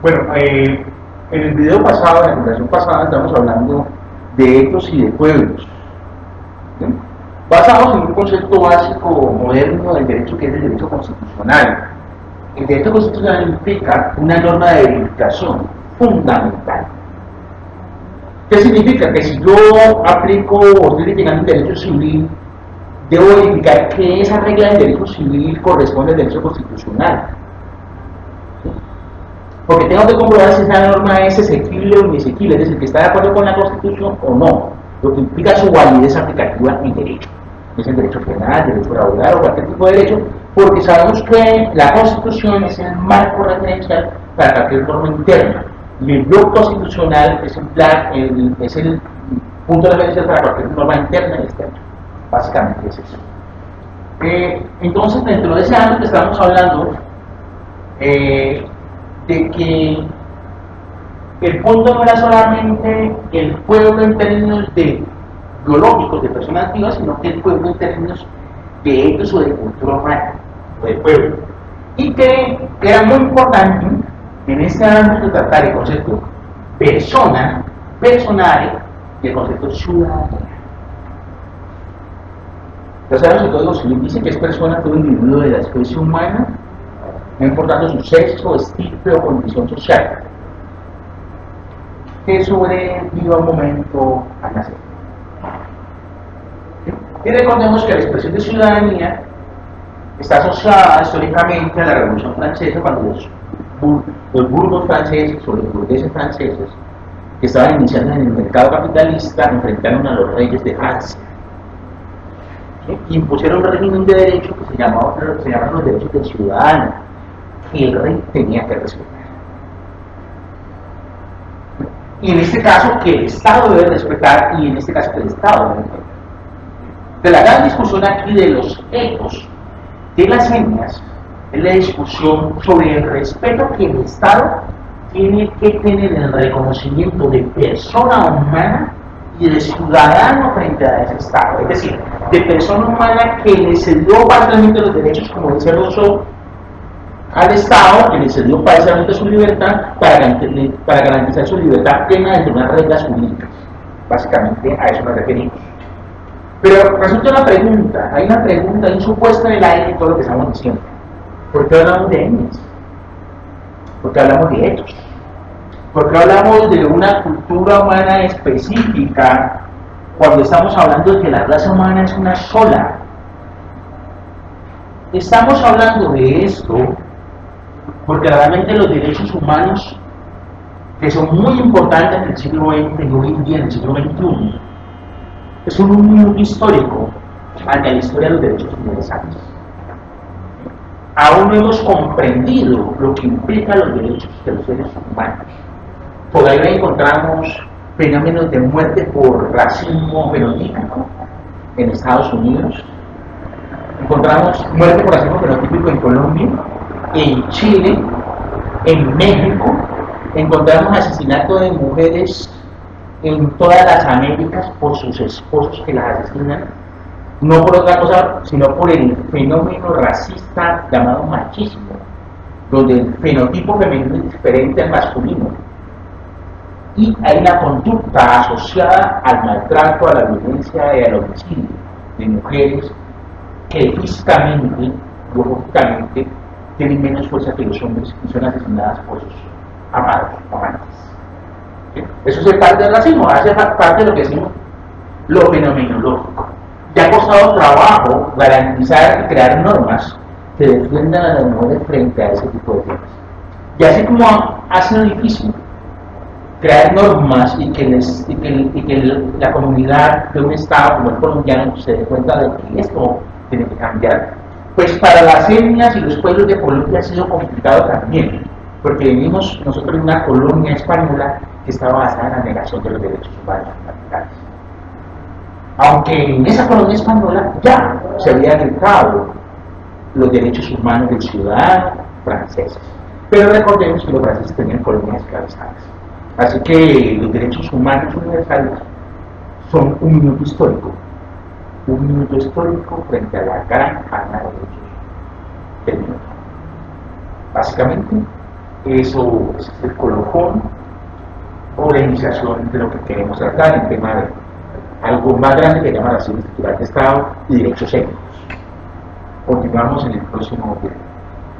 Bueno, eh, en el video pasado, en la presentación pasada, estamos hablando de etos y de pueblos. ¿sí? Basados en un concepto básico moderno del derecho que es el derecho constitucional. El derecho constitucional implica una norma de verificación fundamental. ¿Qué significa? Que si yo aplico o estoy litigando un derecho civil, debo verificar que esa regla del derecho civil corresponde al derecho constitucional. Porque tengo que comprobar si esa norma es exequible o inexequible, es decir, que está de acuerdo con la Constitución o no, lo que implica su validez aplicativa en derecho. Es el derecho penal, derecho laboral o cualquier tipo de derecho, porque sabemos que la Constitución es el marco referencial para cualquier norma interna. Y el bloque constitucional es el, plan, es el punto de referencia para cualquier norma interna y externa. Básicamente es eso. Eh, entonces, dentro de ese ámbito estamos hablando eh, de que el punto no era solamente el pueblo en términos de biológicos, de personas vivas, sino que el pueblo en términos de etos o de cultura humana, o de pueblo. Y que era muy importante en este ámbito tratar el concepto persona, personal y el concepto ciudadanía. Ya sabemos que el Código Civil dice que es persona todo individuo de la especie humana, no importando su sexo, estirpe o condición social, que sobreviva un momento al nacer. Y recordemos que la expresión de ciudadanía está asociada históricamente a la Revolución Francesa cuando los, burgos franceses o los burgueses franceses que estaban iniciando en el mercado capitalista enfrentaron a los reyes de Francia. Y impusieron un régimen de derecho que se llamaban los derechos del ciudadano que el rey tenía que respetar y en este caso que el Estado debe respetar y en este caso que el Estado debe respetar de la gran discusión aquí de los ecos de las etnias es la discusión sobre el respeto que el Estado tiene que tener en el reconocimiento de persona humana y de ciudadano frente a ese Estado. Es decir, de persona humana que le cedió parcialmente los derechos, como dice Rousseau, al Estado, que le cedió parcialmente su libertad para, para garantizar su libertad plena dentro de unas reglas jurídicas. Básicamente a eso nos referimos. Pero resulta una pregunta, hay una pregunta, hay un supuesto en el aire en todo lo que estamos diciendo. ¿Por qué hablamos de etnias? ¿Por qué hablamos de hechos? ¿Por qué hablamos de una cultura humana específica cuando estamos hablando de que la raza humana es una sola? Estamos hablando de esto porque realmente los derechos humanos, que son muy importantes en el siglo XX y hoy en día en el siglo XXI, es un minuto histórico ante la historia de los derechos universales. Aún no hemos comprendido lo que implica los derechos de los seres humanos. Por ahí encontramos fenómenos de muerte por racismo fenotípico en Estados Unidos. Encontramos muerte por racismo fenotípico en Colombia, en Chile, en México. Encontramos asesinato de mujeres en todas las Américas por sus esposos que las asesinan, no por otra cosa, sino por el fenómeno racista llamado machismo, donde el fenotipo femenino es diferente al masculino. Y hay una conducta asociada al maltrato, a la violencia y al homicidio de mujeres que físicamente, biológicamente, tienen menos fuerza que los hombres y son asesinadas por sus amados, amantes. Eso es parte del racismo, hace parte de lo que decimos lo fenomenológico. Ya ha costado trabajo garantizar y crear normas que defiendan a las mujeres frente a ese tipo de temas. Y así como ha sido difícil crear normas y que, y que la comunidad de un Estado como el colombiano se dé cuenta de que esto tiene que cambiar, pues para las etnias y los pueblos de Colombia ha sido complicado también, porque vivimos nosotros en una colonia española que estaba basada en la negación de los derechos humanos fundamentales. Aunque en esa colonia española ya se habían gritado los derechos humanos del ciudadano francés. Pero recordemos que los franceses tenían colonias esclavizadas. Así que los derechos humanos universales son un minuto histórico. Un minuto histórico frente a la gran derechos del mundo. Básicamente, Eso es el colofón o la iniciación de lo que queremos tratar en tema de algo más grande que llama la ciencia de Estado y derechos éticos. Continuamos en el próximo video.